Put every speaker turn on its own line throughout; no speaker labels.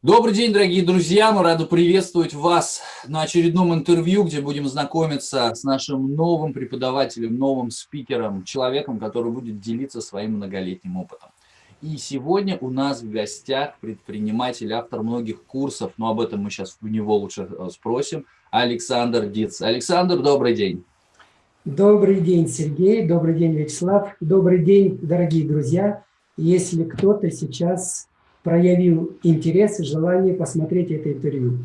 Добрый день, дорогие друзья! Мы рады приветствовать вас на очередном интервью, где будем знакомиться с нашим новым преподавателем, новым спикером, человеком, который будет делиться своим многолетним опытом. И сегодня у нас в гостях предприниматель, автор многих курсов, но об этом мы сейчас у него лучше э, спросим, Александр Диц. Александр, добрый день!
Добрый день, Сергей, добрый день, Вячеслав, добрый день, дорогие друзья. Если кто-то сейчас проявил интерес и желание посмотреть это интервью.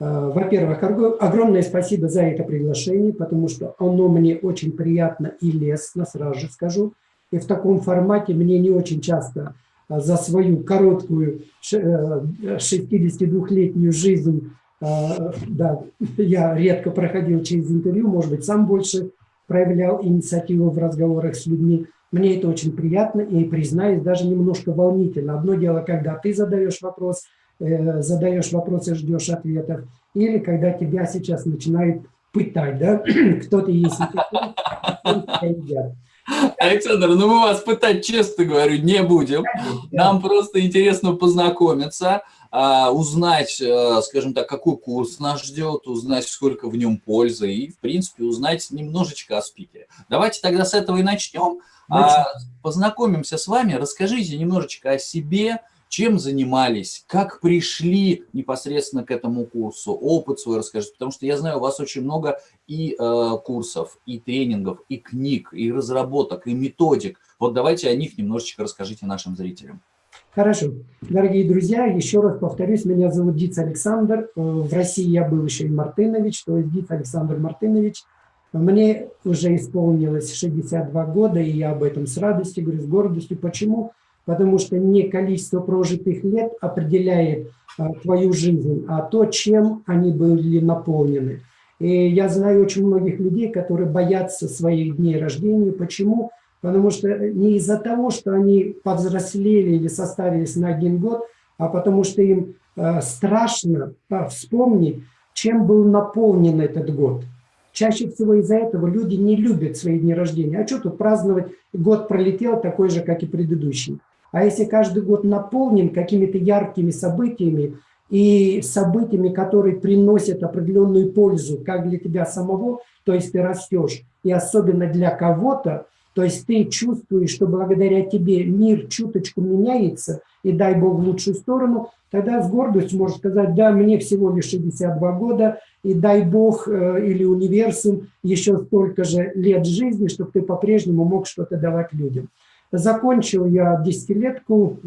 А, во-первых, огромное спасибо за это приглашение, потому что оно мне очень приятно и лестно, сразу же скажу. И в таком формате мне не очень часто а, за свою короткую 62-летнюю э, жизнь, да, я редко проходил через интервью, может быть, сам больше проявлял инициативу в разговорах с людьми. Мне это очень приятно и, признаюсь, даже немножко волнительно. Одно дело, когда ты задаешь вопрос, э, задаешь вопрос и ждешь ответов, или когда тебя сейчас начинают пытать, да, кто ты есть,
Александр, ну мы вас пытать, честно говорю, не будем. Нам просто интересно познакомиться, а, узнать, э, скажем так, какой курс нас ждет, узнать, сколько в нем пользы и, в принципе, узнать немножечко о спикере. Давайте тогда с этого и начнем. А, познакомимся с вами, расскажите немножечко о себе, чем занимались, как пришли непосредственно к этому курсу, опыт свой расскажите, потому что я знаю, у вас очень много и э, курсов, и тренингов, и книг, и разработок, и методик. Вот давайте о них немножечко расскажите нашим зрителям.
Хорошо. Дорогие друзья, еще раз повторюсь, меня зовут Диц Александр. Э, в России я был еще и Мартынович, то есть Диц Александр Мартынович. Мне уже исполнилось 62 года, и я об этом с радостью говорю, с гордостью. Почему? Потому что не количество прожитых лет определяет а, твою жизнь, а то, чем они были наполнены. И я знаю очень многих людей, которые боятся своих дней рождения. Почему? Потому что не из-за того, что они повзрослели или составились на один год, а потому что им э, страшно э, вспомнить, чем был наполнен этот год. Чаще всего из-за этого люди не любят свои дни рождения. А что тут праздновать? Год пролетел такой же, как и предыдущий. А если каждый год наполнен какими-то яркими событиями и событиями, которые приносят определенную пользу как для тебя самого, то есть ты растешь, и особенно для кого-то, то есть ты чувствуешь, что благодаря тебе мир чуточку меняется, и дай Бог в лучшую сторону, тогда с гордостью можешь сказать, да, мне всего лишь 62 года, и дай Бог э, или универсум еще столько же лет жизни, чтобы ты по-прежнему мог что-то давать людям. Закончил я десятилетку э,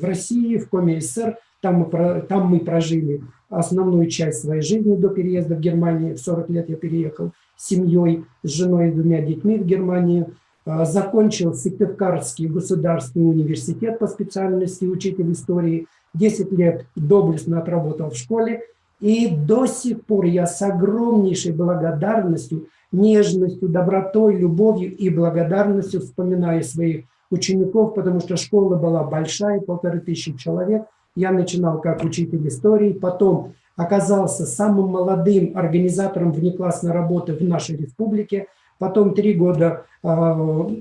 в России, в Коме СССР, там мы, там мы прожили основную часть своей жизни до переезда в Германию. В 40 лет я переехал семьей, с женой и двумя детьми в Германию. Э, закончил Сыктывкарский государственный университет по специальности учитель истории. 10 лет доблестно отработал в школе. И до сих пор я с огромнейшей благодарностью, нежностью, добротой, любовью и благодарностью вспоминаю своих учеников, потому что школа была большая, полторы тысячи человек. Я начинал как учитель истории, потом оказался самым молодым организатором внеклассной работы в нашей республике, потом три года э,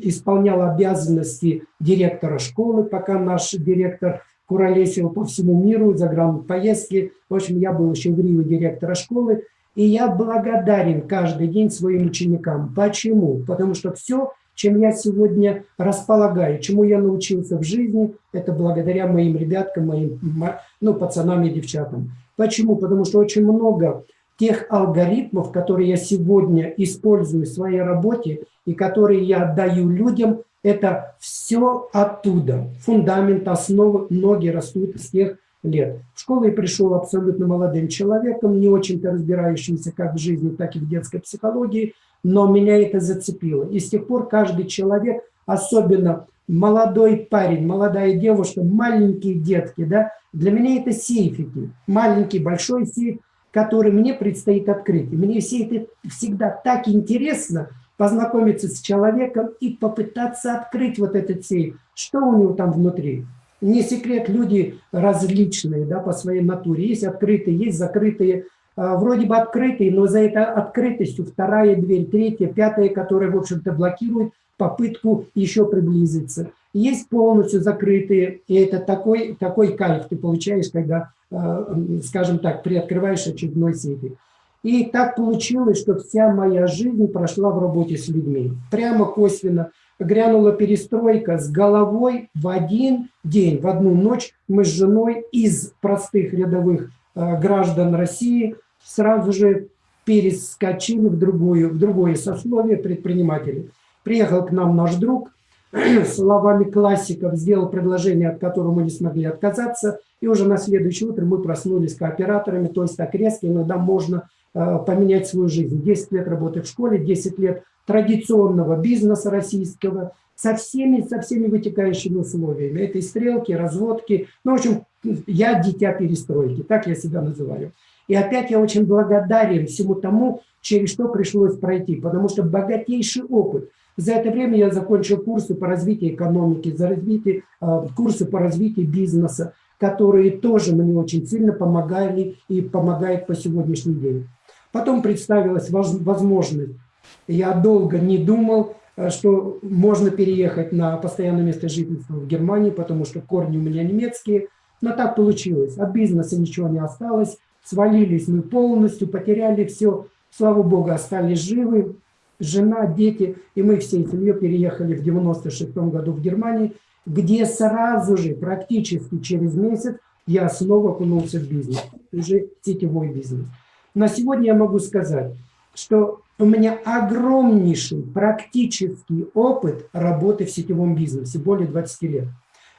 исполнял обязанности директора школы, пока наш директор куролесил по всему миру, за поездки. В общем, я был еще в Рио директора школы. И я благодарен каждый день своим ученикам. Почему? Потому что все, чем я сегодня располагаю, чему я научился в жизни, это благодаря моим ребяткам, моим ну, пацанам и девчатам. Почему? Потому что очень много тех алгоритмов, которые я сегодня использую в своей работе и которые я отдаю людям, это все оттуда. Фундамент, основы, ноги растут с тех лет. В школу я пришел абсолютно молодым человеком, не очень-то разбирающимся как в жизни, так и в детской психологии, но меня это зацепило. И с тех пор каждый человек, особенно молодой парень, молодая девушка, маленькие детки, да, для меня это сейфики. Маленький, большой сейф, который мне предстоит открыть. И мне все это всегда так интересно – познакомиться с человеком и попытаться открыть вот этот сейф. Что у него там внутри? Не секрет, люди различные да, по своей натуре. Есть открытые, есть закрытые. А, вроде бы открытые, но за этой открытостью вторая дверь, третья, пятая, которая, в общем-то, блокирует попытку еще приблизиться. Есть полностью закрытые, и это такой, такой кайф ты получаешь, когда, скажем так, приоткрываешь очередной сейфик. И так получилось, что вся моя жизнь прошла в работе с людьми. Прямо косвенно грянула перестройка с головой в один день, в одну ночь мы с женой из простых рядовых э, граждан России сразу же перескочили в, другую, в другое сословие предпринимателей. Приехал к нам наш друг, словами классиков сделал предложение, от которого мы не смогли отказаться, и уже на следующее утро мы проснулись кооператорами, то есть так резко иногда можно Э, поменять свою жизнь. 10 лет работы в школе, 10 лет традиционного бизнеса российского, со всеми, со всеми вытекающими условиями. Этой стрелки, разводки. Ну, в общем, я дитя перестройки, так я себя называю. И опять я очень благодарен всему тому, через что пришлось пройти, потому что богатейший опыт. За это время я закончил курсы по развитию экономики, за развитие, э, курсы по развитию бизнеса, которые тоже мне очень сильно помогали и помогают по сегодняшний день. Потом представилась возможность. Я долго не думал, э, что можно переехать на постоянное место жительства в Германии, потому что корни у меня немецкие. Но так получилось. От бизнеса ничего не осталось. Свалились мы полностью, потеряли все. Слава Богу, остались живы. Жена, дети. И мы всей семьей переехали в 96 году в Германию, где сразу же, практически через месяц, я снова окунулся в бизнес. Уже сетевой бизнес. На сегодня я могу сказать, что у меня огромнейший практический опыт работы в сетевом бизнесе, более 20 лет.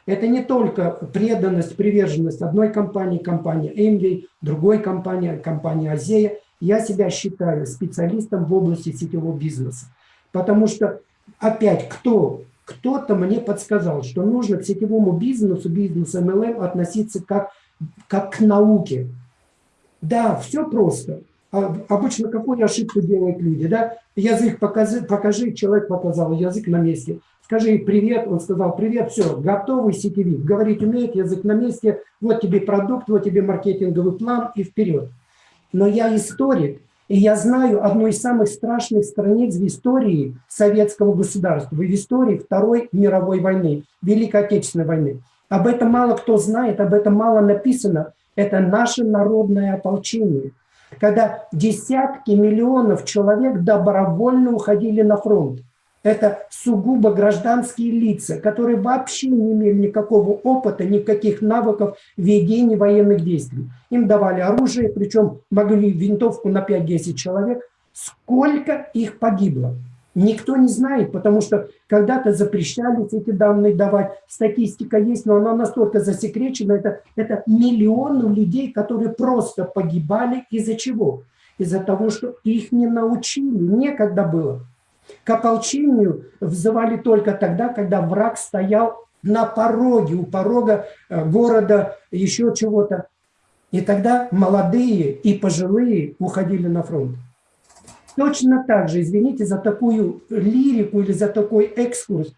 Это не только преданность, приверженность одной компании, компании Эмвей, другой компании, компании Азея. Я себя считаю специалистом в области сетевого бизнеса. Потому что опять кто? Кто-то мне подсказал, что нужно к сетевому бизнесу, бизнесу MLM относиться как, как к науке. Да, все просто. А обычно какую ошибку делают люди? Да? Язык покажи, покажи, человек показал, язык на месте. Скажи привет, он сказал привет, все, готовый сетевик. Говорить умеет, язык на месте, вот тебе продукт, вот тебе маркетинговый план и вперед. Но я историк, и я знаю одну из самых страшных страниц в истории советского государства, в истории Второй мировой войны, Великой Отечественной войны. Об этом мало кто знает, об этом мало написано. Это наше народное ополчение. Когда десятки миллионов человек добровольно уходили на фронт. Это сугубо гражданские лица, которые вообще не имели никакого опыта, никаких навыков ведения военных действий. Им давали оружие, причем могли винтовку на 5-10 человек. Сколько их погибло? Никто не знает, потому что когда-то запрещались эти данные давать. Статистика есть, но она настолько засекречена. Это, это миллионы людей, которые просто погибали из-за чего? Из-за того, что их не научили, некогда было. К ополчению взывали только тогда, когда враг стоял на пороге, у порога э, города, еще чего-то. И тогда молодые и пожилые уходили на фронт. Точно так же, извините за такую лирику или за такой экскурс,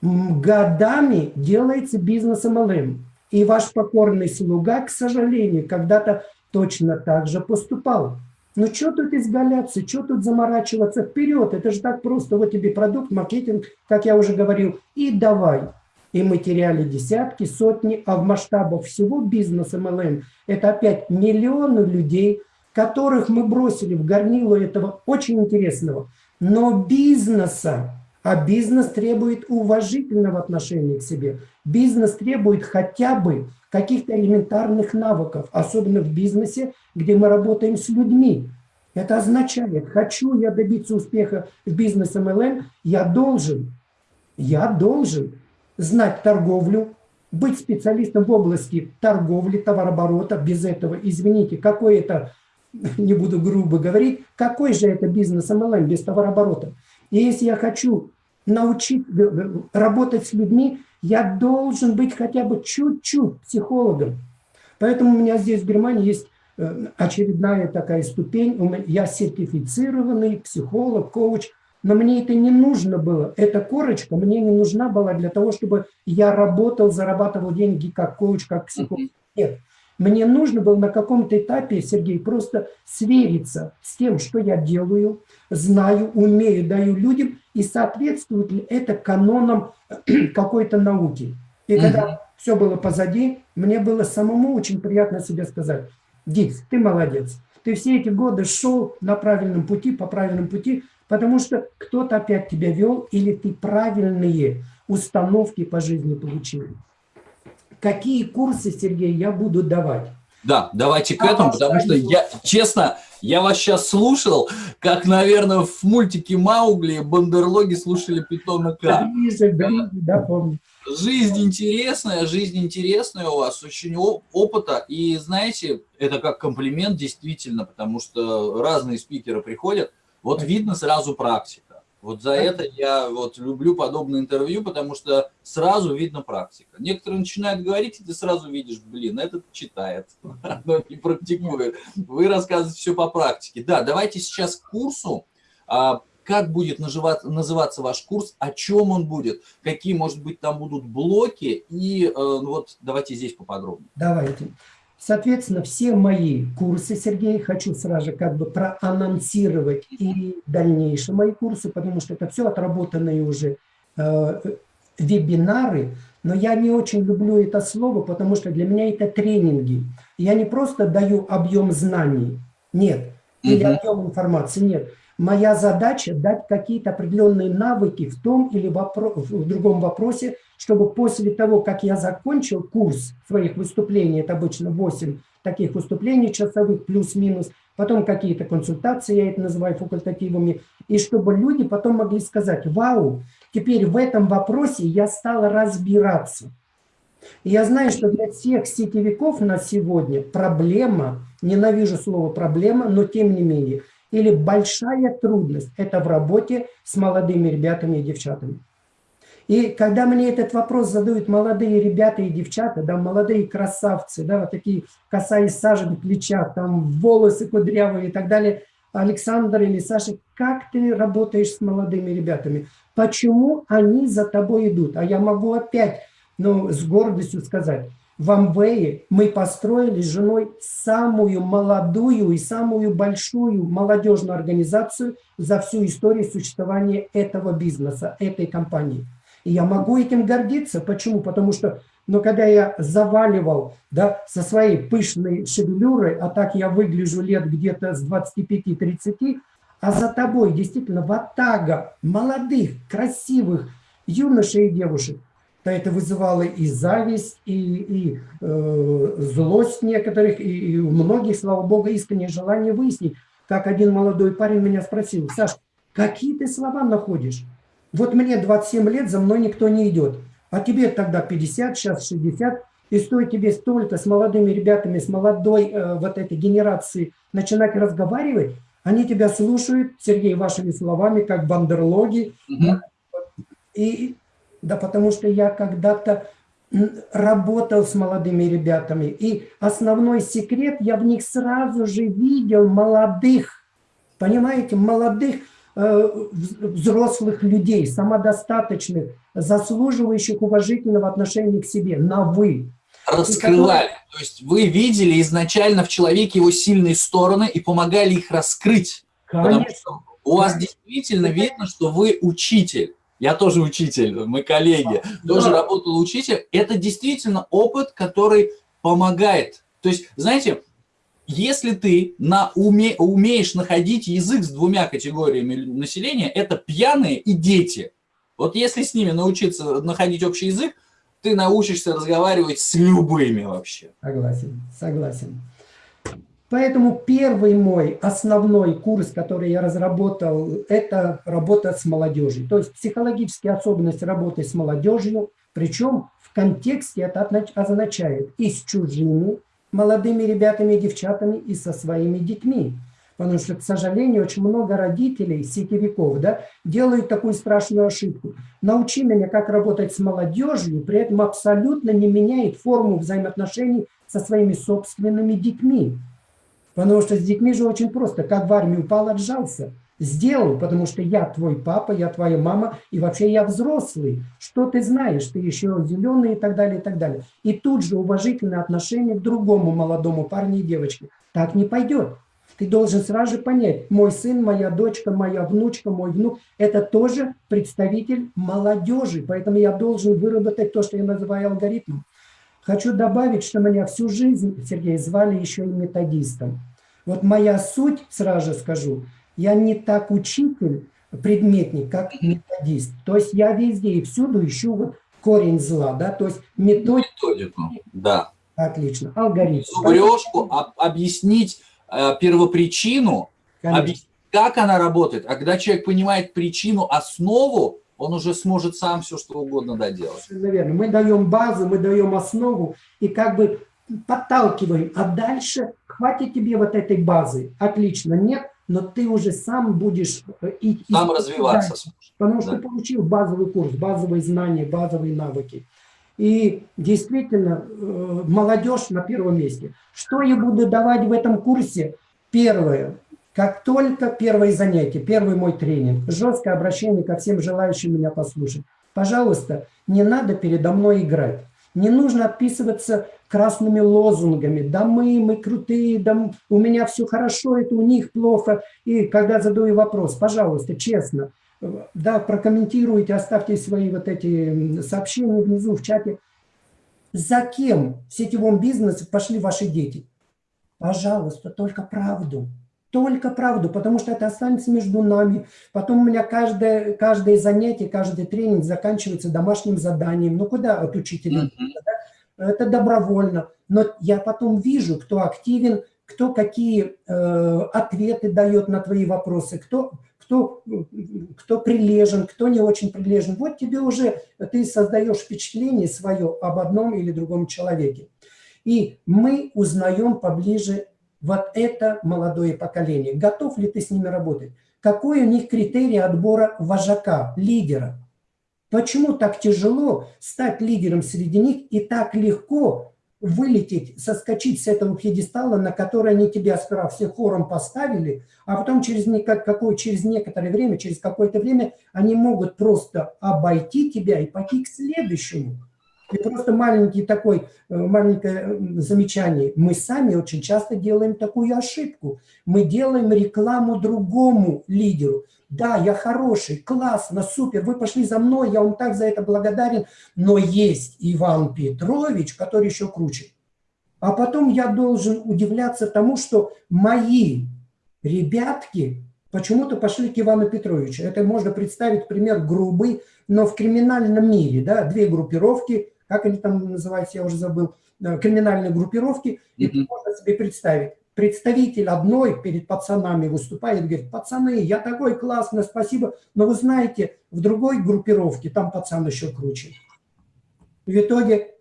годами делается бизнес MLM. И ваш покорный слуга, к сожалению, когда-то точно так же поступал. Ну что тут изгаляться, что тут заморачиваться вперед? Это же так просто. Вот тебе продукт, маркетинг, как я уже говорил, и давай. И мы теряли десятки, сотни, а в масштабах всего бизнеса MLM это опять миллионы людей, которых мы бросили в горнило этого очень интересного, но бизнеса. А бизнес требует уважительного отношения к себе. Бизнес требует хотя бы каких-то элементарных навыков, особенно в бизнесе, где мы работаем с людьми. Это означает, хочу я добиться успеха в бизнесе MLM, я должен, я должен знать торговлю, быть специалистом в области торговли, товарооборота. Без этого, извините, какой это не буду грубо говорить, какой же это бизнес MLM без товарооборота? И если я хочу научить работать с людьми, я должен быть хотя бы чуть-чуть психологом. Поэтому у меня здесь в Германии есть э, очередная такая ступень. Я сертифицированный психолог, коуч, но мне это не нужно было. Эта корочка мне не нужна была для того, чтобы я работал, зарабатывал деньги как коуч, как психолог. Нет. Мне нужно было на каком-то этапе, Сергей, просто свериться с тем, что я делаю, знаю, умею, даю людям, и соответствует ли это канонам какой-то науки. И когда все было позади, мне было самому очень приятно себе сказать, Дикс, ты молодец. Ты все эти годы шел на правильном пути, по правильному пути, потому что кто-то опять тебя вел, или ты правильные установки по жизни получил. Какие курсы, Сергей, я буду давать?
Да, давайте к этому, потому что я, честно, я вас сейчас слушал, как, наверное, в мультике Маугли бандерлоги слушали питона К. Ближе, ближе, да, помню. Жизнь интересная, жизнь интересная у вас, очень опыта. И знаете, это как комплимент действительно, потому что разные спикеры приходят, вот видно сразу практика. Вот за это я вот люблю подобные интервью, потому что сразу видно практика. Некоторые начинают говорить, и ты сразу видишь, блин, этот читает, но не практикует. Вы рассказываете все по практике. Да, давайте сейчас к курсу. Как будет называться ваш курс, о чем он будет, какие, может быть, там будут блоки, и э, ну вот давайте здесь поподробнее.
Давайте. Соответственно, все мои курсы, Сергей, хочу сразу же как бы проанонсировать и дальнейшие мои курсы, потому что это все отработанные уже э, вебинары, но я не очень люблю это слово, потому что для меня это тренинги. Я не просто даю объем знаний, нет, или объем информации, нет. Моя задача дать какие-то определенные навыки в том или в другом вопросе, чтобы после того, как я закончил курс своих выступлений, это обычно 8 таких выступлений часовых, плюс-минус, потом какие-то консультации, я это называю факультативами, и чтобы люди потом могли сказать, вау, теперь в этом вопросе я стал разбираться. Я знаю, что для всех сетевиков на сегодня проблема, ненавижу слово проблема, но тем не менее – или большая трудность – это в работе с молодыми ребятами и девчатами. И когда мне этот вопрос задают молодые ребята и девчата, да, молодые красавцы, да, вот такие коса из сажи на плечах, там волосы кудрявые и так далее, Александр или Саша, как ты работаешь с молодыми ребятами? Почему они за тобой идут? А я могу опять ну, с гордостью сказать, в Амвее мы построили с женой самую молодую и самую большую молодежную организацию за всю историю существования этого бизнеса, этой компании. И я могу этим гордиться. Почему? Потому что, ну, когда я заваливал да, со своей пышной шевелюрой, а так я выгляжу лет где-то с 25-30, а за тобой действительно ватага молодых, красивых юношей и девушек, то это вызывало и зависть, и, и э, злость некоторых, и, и у многих, слава богу, искреннее желание выяснить. Как один молодой парень меня спросил, Саш, какие ты слова находишь? Вот мне 27 лет, за мной никто не идет. А тебе тогда 50, сейчас 60, и стоит тебе столько с молодыми ребятами, с молодой э, вот этой генерацией начинать разговаривать, они тебя слушают, Сергей, вашими словами, как бандерлоги. Mm -hmm. И да потому что я когда-то работал с молодыми ребятами. И основной секрет, я в них сразу же видел молодых, понимаете, молодых э, взрослых людей, самодостаточных, заслуживающих уважительного отношения к себе, на «вы».
Раскрывали. То есть вы видели изначально в человеке его сильные стороны и помогали их раскрыть. Конечно. У вас действительно видно, что вы учитель. Я тоже учитель, мы коллеги, тоже работал учитель. Это действительно опыт, который помогает. То есть, знаете, если ты на уме, умеешь находить язык с двумя категориями населения, это пьяные и дети. Вот если с ними научиться находить общий язык, ты научишься разговаривать с любыми вообще.
Согласен, согласен. Поэтому первый мой основной курс, который я разработал, это работа с молодежью. То есть психологические особенности работы с молодежью, причем в контексте это означает и с чужими молодыми ребятами и девчатами, и со своими детьми. Потому что, к сожалению, очень много родителей, сетевиков, да, делают такую страшную ошибку. Научи меня, как работать с молодежью, при этом абсолютно не меняет форму взаимоотношений со своими собственными детьми. Потому что с детьми же очень просто. Как в армию упал, отжался. сделал, потому что я твой папа, я твоя мама, и вообще я взрослый. Что ты знаешь? Ты еще зеленый и так далее, и так далее. И тут же уважительное отношение к другому молодому парню и девочке. Так не пойдет. Ты должен сразу же понять, мой сын, моя дочка, моя внучка, мой внук, это тоже представитель молодежи. Поэтому я должен выработать то, что я называю алгоритмом. Хочу добавить, что меня всю жизнь, Сергей, звали еще и методистом. Вот моя суть, сразу же скажу, я не так учитель, предметник, как методист. То есть я везде и всюду ищу вот корень зла, да, то есть методику. Методику,
да.
Отлично, алгоритм.
Зубрежку об, объяснить э, первопричину, объяснить, как она работает. А когда человек понимает причину, основу, он уже сможет сам все что угодно доделать.
Наверное, мы даем базу, мы даем основу и как бы подталкиваем, а дальше хватит тебе вот этой базы. Отлично, нет, но ты уже сам будешь
э, и, сам развиваться. Дальше,
потому что да. получил базовый курс, базовые знания, базовые навыки. И действительно, э, молодежь на первом месте. Что я буду давать в этом курсе? Первое. Как только первое занятие, первый мой тренинг, жесткое обращение ко всем желающим меня послушать. Пожалуйста, не надо передо мной играть. Не нужно отписываться красными лозунгами. Да мы, мы крутые, да у меня все хорошо, это у них плохо. И когда задаю вопрос, пожалуйста, честно, да, прокомментируйте, оставьте свои вот эти сообщения внизу в чате. За кем в сетевом бизнесе пошли ваши дети? Пожалуйста, только правду. Только правду, потому что это останется между нами. Потом у меня каждое, каждое занятие, каждый тренинг заканчивается домашним заданием. Ну куда от учителя? Mm -hmm. Это добровольно. Но я потом вижу, кто активен, кто какие э, ответы дает на твои вопросы, кто, кто, кто прилежен, кто не очень прилежен. Вот тебе уже, ты создаешь впечатление свое об одном или другом человеке. И мы узнаем поближе вот это молодое поколение. Готов ли ты с ними работать? Какой у них критерий отбора вожака, лидера? Почему так тяжело стать лидером среди них и так легко вылететь, соскочить с этого пьедестала, на который они тебя сперва все хором поставили, а потом через, какое, через некоторое время, через какое-то время они могут просто обойти тебя и пойти к следующему. И просто маленький такой, э, маленькое замечание. Мы сами очень часто делаем такую ошибку. Мы делаем рекламу другому лидеру. Да, я хороший, классно, супер, вы пошли за мной, я вам так за это благодарен. Но есть Иван Петрович, который еще круче. А потом я должен удивляться тому, что мои ребятки почему-то пошли к Ивану Петровичу. Это можно представить пример грубый, но в криминальном мире, да, две группировки, как они там называются, я уже забыл, э, криминальные группировки, и mm -hmm. можно себе представить. Представитель одной перед пацанами выступает, говорит, пацаны, я такой классный, спасибо, но вы знаете, в другой группировке там пацан еще круче. В итоге,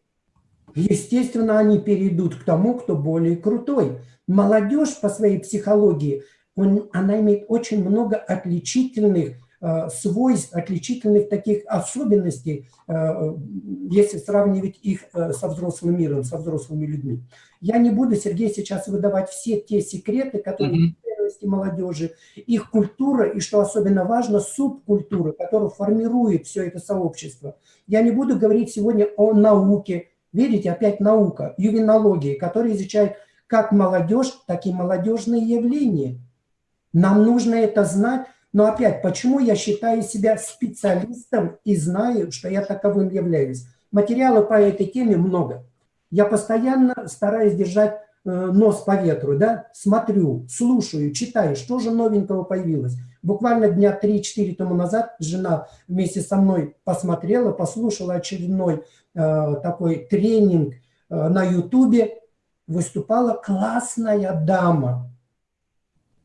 естественно, они перейдут к тому, кто более крутой. Молодежь по своей психологии, он, она имеет очень много отличительных свойств, отличительных таких особенностей, э, если сравнивать их э, со взрослым миром, со взрослыми людьми. Я не буду, Сергей, сейчас выдавать все те секреты, которые mm -hmm. молодежи, их культура и, что особенно важно, субкультура, которая формирует все это сообщество. Я не буду говорить сегодня о науке. Видите, опять наука, ювенология, которая изучает как молодежь, так и молодежные явления. Нам нужно это знать, но опять, почему я считаю себя специалистом и знаю, что я таковым являюсь? Материала по этой теме много. Я постоянно стараюсь держать э, нос по ветру, да, смотрю, слушаю, читаю, что же новенького появилось. Буквально дня 3-4 тому назад жена вместе со мной посмотрела, послушала очередной э, такой тренинг э, на ютубе. Выступала классная дама,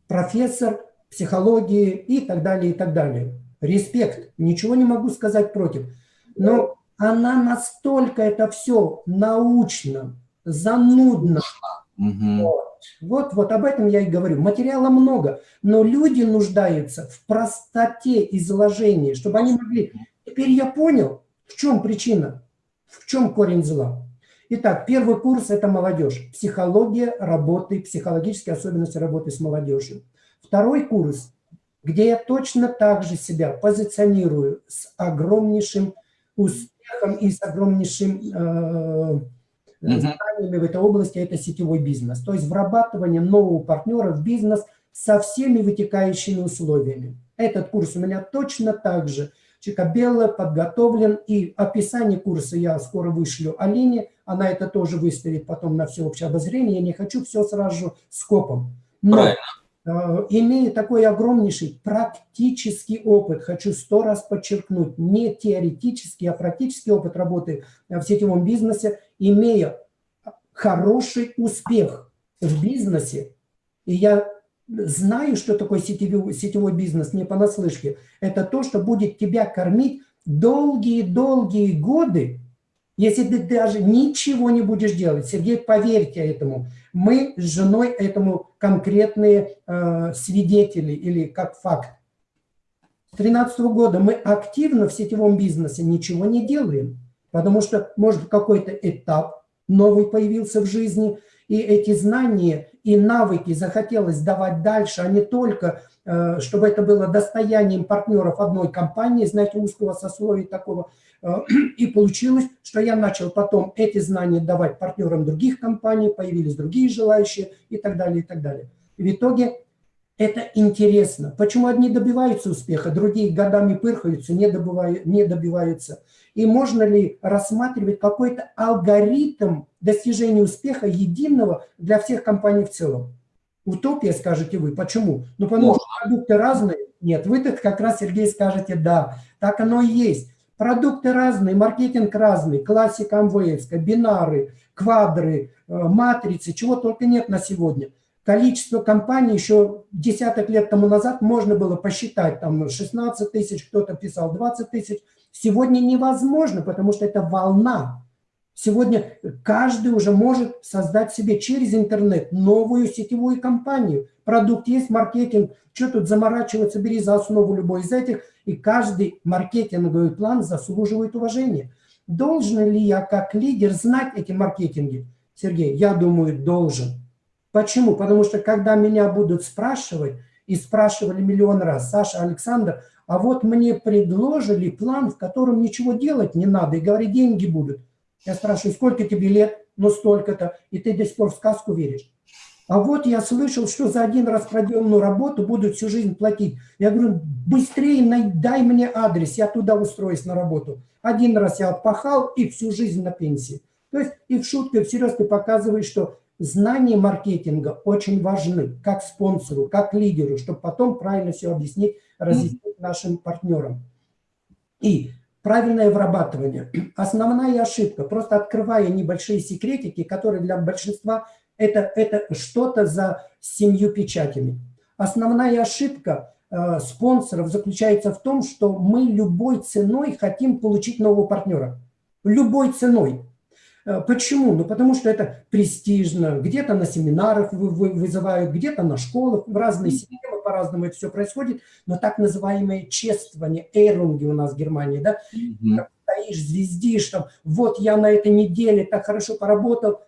профессор психологии и так далее, и так далее. Респект, ничего не могу сказать против. Но она настолько это все научно, занудно. Угу. Вот. вот, вот об этом я и говорю. Материала много, но люди нуждаются в простоте изложения, чтобы они могли... Теперь я понял, в чем причина, в чем корень зла. Итак, первый курс – это молодежь. Психология работы, психологические особенности работы с молодежью. Второй курс где я точно так же себя позиционирую с огромнейшим успехом и с огромнейшим э, знаниями в этой области, это сетевой бизнес. То есть вырабатывание нового партнера в бизнес со всеми вытекающими условиями. Этот курс у меня точно так же Чикабелла подготовлен, и описание курса я скоро вышлю Алине, она это тоже выставит потом на всеобщее обозрение, я не хочу все сразу же скопом. Но, Правильно. Э, имея такой огромнейший практический опыт, хочу сто раз подчеркнуть, не теоретический, а практический опыт работы в сетевом бизнесе, имея хороший успех в бизнесе, и я знаю, что такое сетевой, сетевой бизнес, не понаслышке. Это то, что будет тебя кормить долгие-долгие годы, если ты даже ничего не будешь делать. Сергей, поверьте этому. Мы с женой этому конкретные э, свидетели или как факт. С 2013 года мы активно в сетевом бизнесе ничего не делаем, потому что, может, какой-то этап новый появился в жизни, и эти знания и навыки захотелось давать дальше, а не только, э, чтобы это было достоянием партнеров одной компании, знаете, узкого сословия такого. Э, и получилось, что я начал потом эти знания давать партнерам других компаний, появились другие желающие и так далее, и так далее. И в итоге это интересно. Почему одни добиваются успеха, другие годами пырхаются, не, добывают, не добиваются. И можно ли рассматривать какой-то алгоритм достижения успеха единого для всех компаний в целом? Утопия, скажете вы. Почему? Ну, потому Можно. что продукты разные. Нет, вы тут как раз, Сергей, скажете, да, так оно и есть. Продукты разные, маркетинг разный, классика МВС, бинары, квадры, э, матрицы, чего только нет на сегодня. Количество компаний еще десяток лет тому назад можно было посчитать, там 16 тысяч, кто-то писал 20 тысяч, Сегодня невозможно, потому что это волна. Сегодня каждый уже может создать себе через интернет новую сетевую компанию. Продукт есть, маркетинг. Что тут заморачиваться, бери за основу любой из этих. И каждый маркетинговый план заслуживает уважения. Должен ли я как лидер знать эти маркетинги? Сергей, я думаю, должен. Почему? Потому что когда меня будут спрашивать, и спрашивали миллион раз, Саша, Александр, а вот мне предложили план, в котором ничего делать не надо, и говорят, деньги будут. Я спрашиваю, сколько тебе лет? Ну, столько-то. И ты до сих пор в сказку веришь. А вот я слышал, что за один раз проделанную работу будут всю жизнь платить. Я говорю, быстрее дай мне адрес, я туда устроюсь на работу. Один раз я отпахал и всю жизнь на пенсии. То есть и в шутке, и всерьез ты показываешь, что знания маркетинга очень важны, как спонсору, как лидеру, чтобы потом правильно все объяснить, разъяснить нашим партнерам. И правильное вырабатывание. Основная ошибка, просто открывая небольшие секретики, которые для большинства это, это что-то за семью печатями. Основная ошибка э, спонсоров заключается в том, что мы любой ценой хотим получить нового партнера. Любой ценой. Э, почему? Ну, потому что это престижно. Где-то на семинарах вызывают, где-то на школах, в разные системы по-разному это все происходит. Но так называемое чествование, эйрунги у нас в Германии, да, mm -hmm. стоишь, звездишь, там, вот я на этой неделе так хорошо поработал,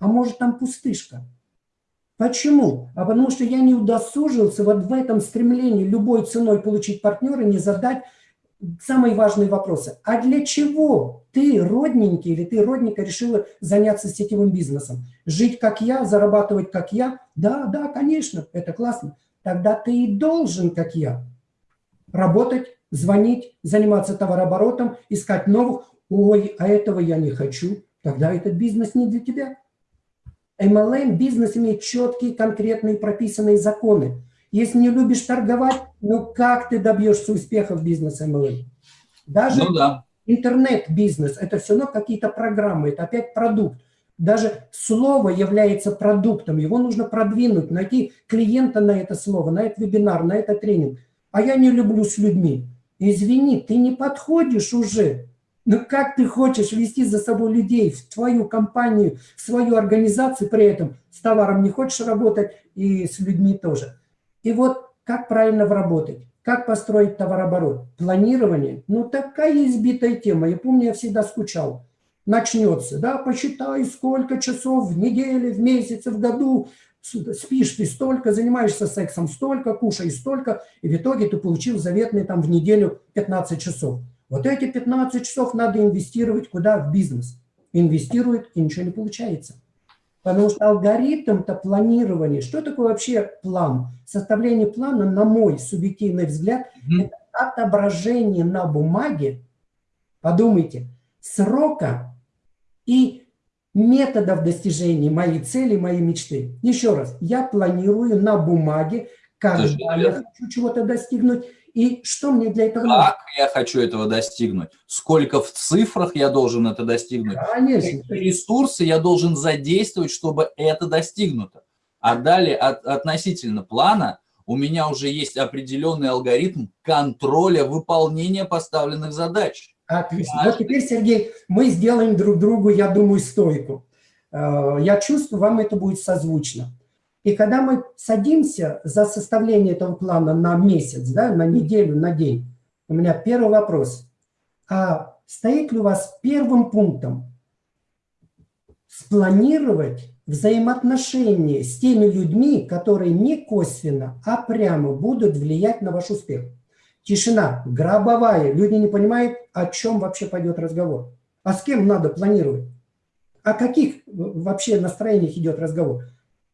а может там пустышка. Почему? А потому что я не удосужился вот в этом стремлении любой ценой получить партнера, не задать самые важные вопросы. А для чего ты, родненький, или ты, родненько, решила заняться сетевым бизнесом? Жить как я, зарабатывать как я? Да, да, конечно, это классно. Тогда ты и должен, как я, работать, звонить, заниматься товарооборотом, искать новых. Ой, а этого я не хочу. Тогда этот бизнес не для тебя. MLM бизнес имеет четкие, конкретные, прописанные законы. Если не любишь торговать, ну как ты добьешься успеха в бизнесе MLM? Даже ну, да. интернет-бизнес – это все равно какие-то программы, это опять продукт. Даже слово является продуктом, его нужно продвинуть, найти клиента на это слово, на этот вебинар, на этот тренинг. А я не люблю с людьми. Извини, ты не подходишь уже. Но как ты хочешь вести за собой людей в твою компанию, в свою организацию, при этом с товаром не хочешь работать и с людьми тоже. И вот как правильно вработать, как построить товарооборот. Планирование, ну такая избитая тема. Я помню, я всегда скучал. Начнется, да, посчитай, сколько часов в неделе, в месяце, в году, спишь ты столько, занимаешься сексом столько, кушаешь столько, и в итоге ты получил заветный там в неделю 15 часов. Вот эти 15 часов надо инвестировать куда? В бизнес. Инвестирует, и ничего не получается. Потому что алгоритм-то планирования, что такое вообще план? Составление плана, на мой субъективный взгляд, mm -hmm. это отображение на бумаге, подумайте, срока и методов достижения моей цели, моей мечты. Еще раз, я планирую на бумаге, когда я хочу чего-то достигнуть, и что мне для этого
как нужно? я хочу этого достигнуть? Сколько в цифрах я должен это достигнуть?
Конечно.
Какие ресурсы я должен задействовать, чтобы это достигнуто? А далее от, относительно плана у меня уже есть определенный алгоритм контроля выполнения поставленных задач.
Отлично. Вот теперь, Сергей, мы сделаем друг другу, я думаю, стойку. Э, я чувствую, вам это будет созвучно. И когда мы садимся за составление этого плана на месяц, да, на неделю, на день, у меня первый вопрос. А стоит ли у вас первым пунктом спланировать взаимоотношения с теми людьми, которые не косвенно, а прямо будут влиять на ваш успех? Тишина, гробовая. Люди не понимают, о чем вообще пойдет разговор. А с кем надо планировать? О каких вообще настроениях идет разговор?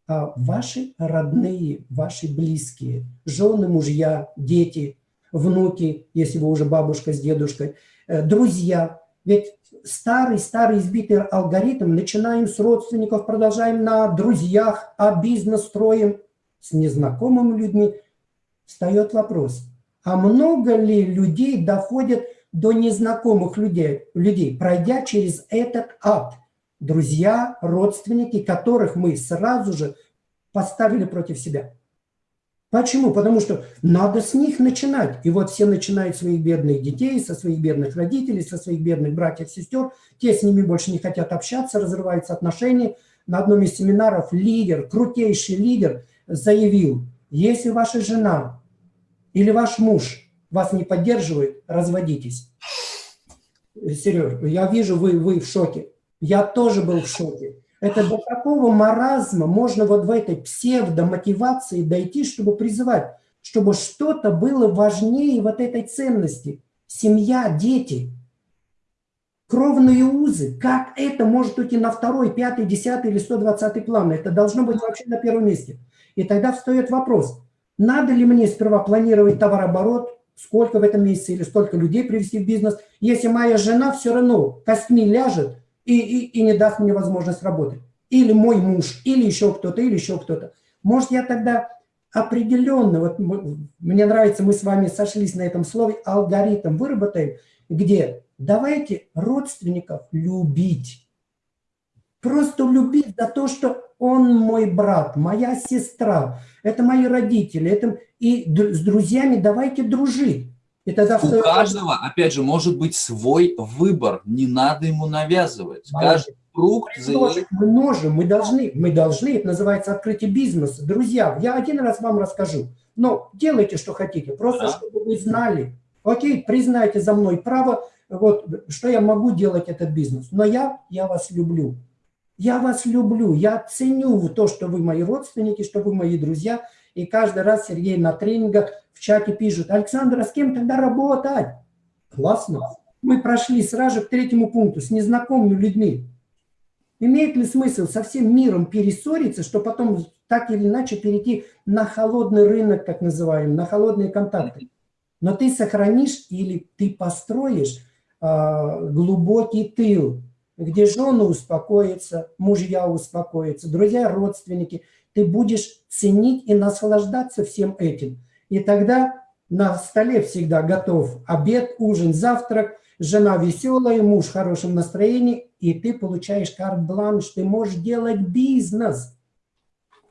А ваши родные, ваши близкие, жены, мужья, дети, внуки, если вы уже бабушка с дедушкой, э, друзья. Ведь старый-старый избитый алгоритм, начинаем с родственников, продолжаем на друзьях, а бизнес строим с незнакомыми людьми. Встает вопрос – а много ли людей доходят до незнакомых людей, людей, пройдя через этот ад? Друзья, родственники, которых мы сразу же поставили против себя. Почему? Потому что надо с них начинать. И вот все начинают своих бедных детей, со своих бедных родителей, со своих бедных братьев, сестер. Те с ними больше не хотят общаться, разрываются отношения. На одном из семинаров лидер, крутейший лидер заявил, если ваша жена или ваш муж вас не поддерживает, разводитесь. Сереж, я вижу, вы, вы в шоке. Я тоже был в шоке. Это до какого маразма можно вот в этой псевдомотивации дойти, чтобы призывать, чтобы что-то было важнее вот этой ценности. Семья, дети, кровные узы. Как это может уйти на второй, пятый, десятый или сто двадцатый план? Это должно быть вообще на первом месте. И тогда встает вопрос, надо ли мне сперва планировать товарооборот, сколько в этом месяце или столько людей привести в бизнес, если моя жена все равно костьми ляжет и, и, и не даст мне возможность работать. Или мой муж, или еще кто-то, или еще кто-то. Может, я тогда определенно, вот мне нравится, мы с вами сошлись на этом слове, алгоритм выработаем, где давайте родственников любить. Просто любить за то, что он мой брат, моя сестра, это мои родители, это... и с друзьями давайте дружить.
И тогда У каждого, опять же, может быть свой выбор, не надо ему навязывать. Каждый
круг... Мы, мы можем, мы должны, мы должны, это называется открытие бизнеса. Друзья, я один раз вам расскажу, но делайте, что хотите, просто да. чтобы вы знали. Окей, признайте за мной право, вот, что я могу делать этот бизнес, но я, я вас люблю. Я вас люблю, я ценю то, что вы мои родственники, что вы мои друзья. И каждый раз Сергей на тренингах в чате пишет, Александр, а с кем тогда работать? Классно. Мы прошли сразу к третьему пункту, с незнакомыми людьми. Имеет ли смысл со всем миром перессориться, что потом так или иначе перейти на холодный рынок, так называемый, на холодные контакты? Но ты сохранишь или ты построишь э, глубокий тыл, где жены успокоятся, мужья успокоятся, друзья, родственники. Ты будешь ценить и наслаждаться всем этим. И тогда на столе всегда готов обед, ужин, завтрак, жена веселая, муж в хорошем настроении, и ты получаешь карт-бланш, ты можешь делать бизнес.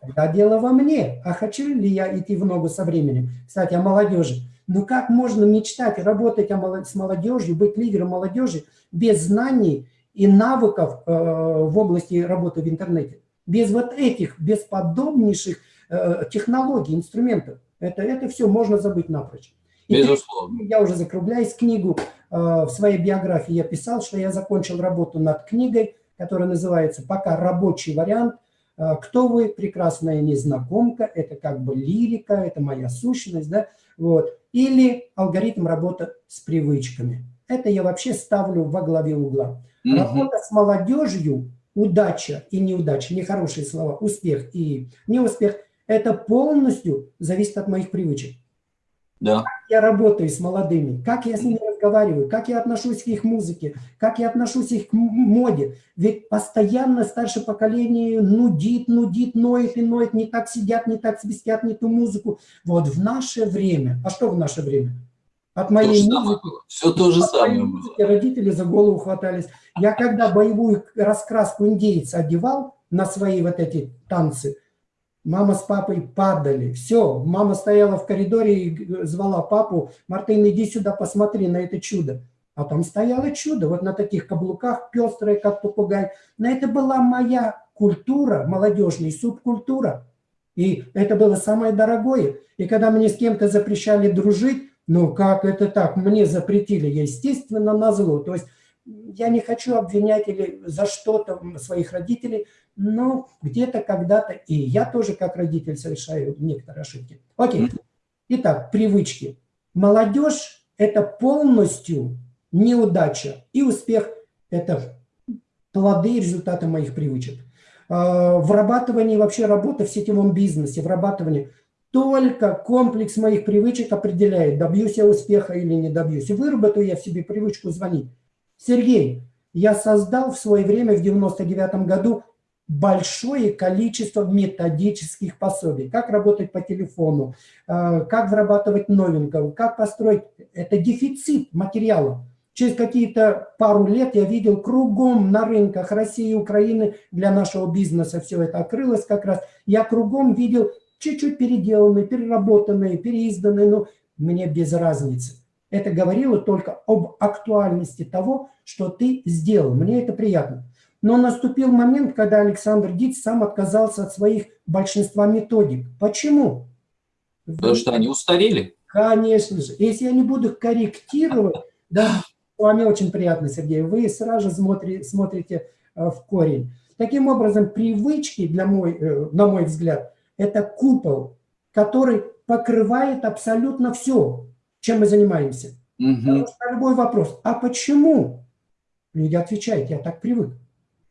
Тогда дело во мне. А хочу ли я идти в ногу со временем? Кстати, о молодежи. Ну как можно мечтать, работать с молодежью, быть лидером молодежи без знаний и навыков э, в области работы в интернете. Без вот этих бесподобнейших э, технологий, инструментов, это, это все можно забыть напрочь. И Безусловно. Я уже закругляюсь книгу. Э, в своей биографии я писал, что я закончил работу над книгой, которая называется «Пока рабочий вариант. кто вы, прекрасная незнакомка, это как бы лирика, это моя сущность, да, вот, или алгоритм работы с привычками. Это я вообще ставлю во главе угла. Угу. Работа с молодежью, удача и неудача, нехорошие слова, успех и неуспех, это полностью зависит от моих привычек. Да. Как я работаю с молодыми, как я с ними разговариваю, как я отношусь к их музыке, как я отношусь их к моде. Ведь постоянно старшее поколение нудит, нудит, ноет и ноет, не так сидят, не так свистят, не ту музыку. Вот в наше время, а что в наше время? От моей то музыки, все то же самое музыки родители за голову хватались. Я когда боевую раскраску индейца одевал на свои вот эти танцы, Мама с папой падали. Все, мама стояла в коридоре и звала папу, Мартин, иди сюда, посмотри на это чудо. А там стояло чудо, вот на таких каблуках, пестрое, как попугай. Но это была моя культура, молодежная субкультура. И это было самое дорогое. И когда мне с кем-то запрещали дружить, ну как это так, мне запретили, естественно, на зло. То есть я не хочу обвинять или за что-то своих родителей, но где-то когда-то и я тоже как родитель совершаю некоторые ошибки. Окей. Итак, привычки. Молодежь – это полностью неудача, и успех – это плоды и результаты моих привычек. А, вырабатывание вообще работы в сетевом бизнесе, вырабатывание – только комплекс моих привычек определяет, добьюсь я успеха или не добьюсь. И выработаю я в себе привычку звонить. Сергей, я создал в свое время, в 99 году, большое количество методических пособий. Как работать по телефону, э, как вырабатывать новенького, как построить. Это дефицит материала. Через какие-то пару лет я видел кругом на рынках России и Украины для нашего бизнеса все это открылось как раз. Я кругом видел чуть-чуть переделанные, переработанные, переизданные, но мне без разницы. Это говорило только об актуальности того, что ты сделал. Мне это приятно. Но наступил момент, когда Александр Диц сам отказался от своих большинства методик. Почему?
Потому что они устарели.
Конечно же. Если я не буду корректировать, да, с вами очень приятно, Сергей, вы сразу же смотрите, смотрите э, в корень. Таким образом, привычки, для мой, э, на мой взгляд, это купол, который покрывает абсолютно все, чем мы занимаемся. Угу. любой вопрос, а почему? Люди отвечают, я так привык.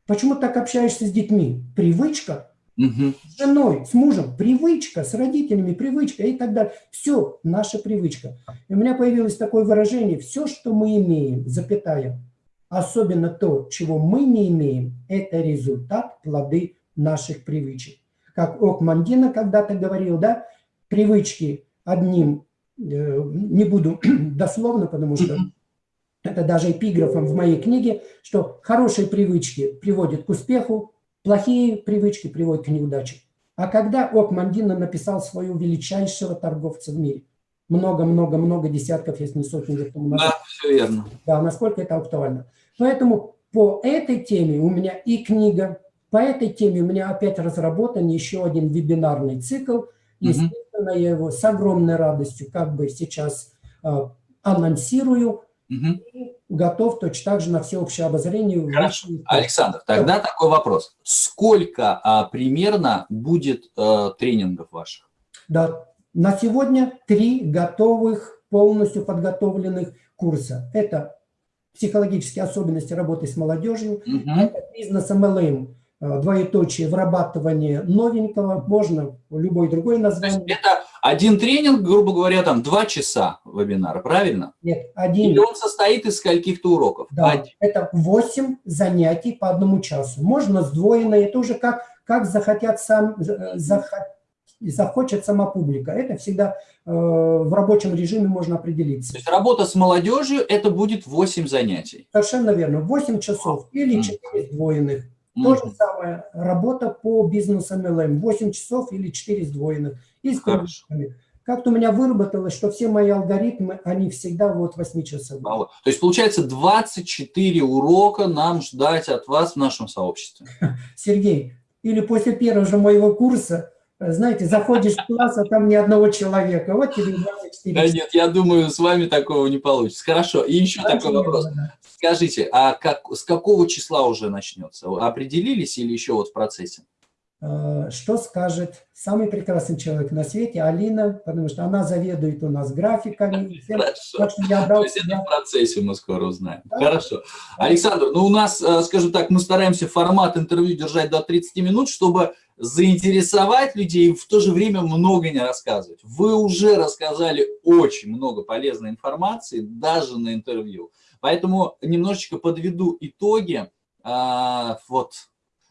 Почему так общаешься с детьми? Привычка. Угу. С женой, с мужем, привычка, с родителями, привычка и так далее. Все, наша привычка. И у меня появилось такое выражение, все, что мы имеем, запятая, особенно то, чего мы не имеем, это результат, плоды наших привычек. Как Окмандина когда-то говорил, да, привычки одним, э, не буду дословно, потому что это даже эпиграфом в моей книге, что хорошие привычки приводят к успеху, плохие привычки приводят к неудаче. А когда Окмандина написал свою величайшего торговца в мире, много-много-много десятков, если не сотни лет тому назад. Да, все верно. Да, насколько это актуально. Поэтому по этой теме у меня и книга, по этой теме у меня опять разработан еще один вебинарный цикл. Естественно, угу. я его с огромной радостью как бы сейчас э, анонсирую. Угу. Готов точно так же на всеобщее обозрение.
Хорошо. Александр, тогда да. такой вопрос. Сколько а, примерно будет а, тренингов ваших?
Да, на сегодня три готовых, полностью подготовленных курса. Это психологические особенности работы с молодежью, угу. это бизнес MLM, двоеточие, вырабатывание новенького, можно любой другой название.
это один тренинг, грубо говоря, там два часа вебинара, правильно?
Нет, один.
Или он состоит из скольких-то уроков?
Да, один. это 8 занятий по одному часу. Можно сдвоенно, это уже как, как захотят сам, э, захот, захочет сама публика. Это всегда э, в рабочем режиме можно определиться.
То есть работа с молодежью, это будет 8 занятий?
Совершенно верно, 8 часов или 4 сдвоенных. То же самое, работа по бизнесу MLM, 8 часов или 4 сдвоенных. И с Как-то у меня выработалось, что все мои алгоритмы, они всегда вот 8 часов. То
есть, получается, 24 урока нам ждать от вас в нашем сообществе.
Сергей, или после первого же моего курса знаете, заходишь в класс, а там ни одного человека. Вот тебе
24 Да нет, я думаю, с вами такого не получится. Хорошо, и еще Очень такой вопрос. Да. Скажите, а как, с какого числа уже начнется? Определились или еще вот в процессе?
э, что скажет самый прекрасный человек на свете, Алина, потому что она заведует у нас графиками.
Хорошо. Так что я брал То есть это в процессе мы скоро узнаем. Да? Хорошо. Александр, ну у нас, э, скажем так, мы стараемся формат интервью держать до 30 минут, чтобы заинтересовать людей и в то же время много не рассказывать. Вы уже рассказали очень много полезной информации, даже на интервью. Поэтому немножечко подведу итоги. А, вот,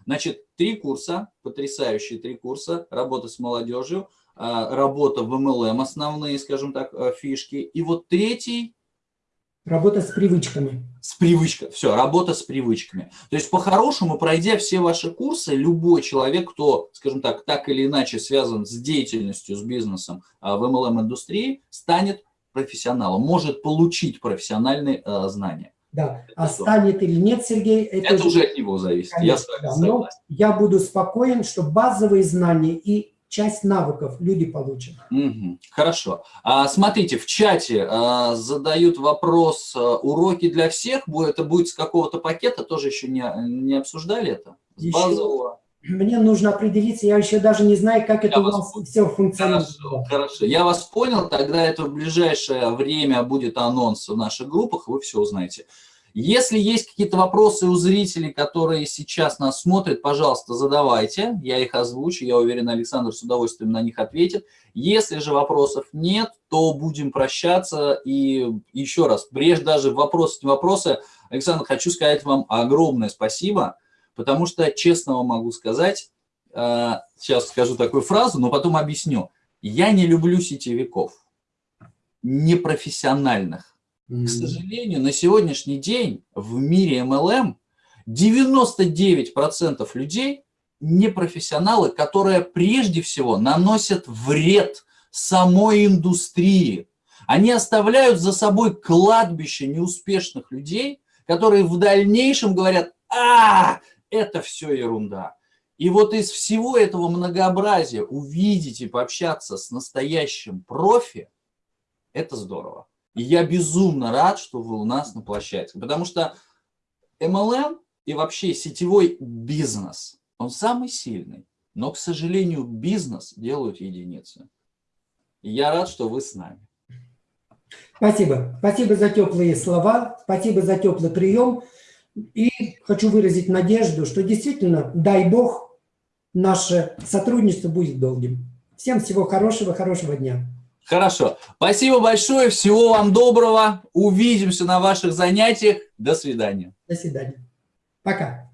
значит, три курса, потрясающие три курса, работа с молодежью, а, работа в MLM, основные, скажем так, э, фишки. И вот третий
Работа с привычками.
С привычкой. Все, работа с привычками. То есть, по-хорошему, пройдя все ваши курсы, любой человек, кто, скажем так, так или иначе связан с деятельностью, с бизнесом а, в MLM-индустрии, станет профессионалом, может получить профессиональные а, знания.
Да, это а станет или нет, Сергей,
это, это уже от него зависит. Конечно, я
да, согласен. Но я буду спокоен, что базовые знания и часть навыков люди получат.
Угу, хорошо. А, смотрите, в чате а, задают вопрос, а, уроки для всех, это будет с какого-то пакета, тоже еще не, не обсуждали это?
С еще, базового? Мне нужно определиться, я еще даже не знаю, как я это у вас понял. все функционирует.
Хорошо, хорошо, я вас понял, тогда это в ближайшее время будет анонс в наших группах, вы все узнаете. Если есть какие-то вопросы у зрителей, которые сейчас нас смотрят, пожалуйста, задавайте, я их озвучу, я уверен, Александр с удовольствием на них ответит. Если же вопросов нет, то будем прощаться. И еще раз, прежде даже вопросы, не вопросы, Александр, хочу сказать вам огромное спасибо, потому что, честно вам могу сказать, э, сейчас скажу такую фразу, но потом объясню. Я не люблю сетевиков, непрофессиональных к сожалению, на сегодняшний день в мире MLM 99% людей не профессионалы, которые прежде всего наносят вред самой индустрии. Они оставляют за собой кладбище неуспешных людей, которые в дальнейшем говорят, а, это все ерунда. И вот из всего этого многообразия увидеть и пообщаться с настоящим профи, это здорово. И я безумно рад, что вы у нас на площадке, потому что MLM и вообще сетевой бизнес, он самый сильный, но, к сожалению, бизнес делают единицы. И я рад, что вы с нами.
Спасибо. Спасибо за теплые слова, спасибо за теплый прием. И хочу выразить надежду, что действительно, дай Бог, наше сотрудничество будет долгим. Всем всего хорошего, хорошего дня.
Хорошо. Спасибо большое. Всего вам доброго. Увидимся на ваших занятиях. До свидания.
До свидания. Пока.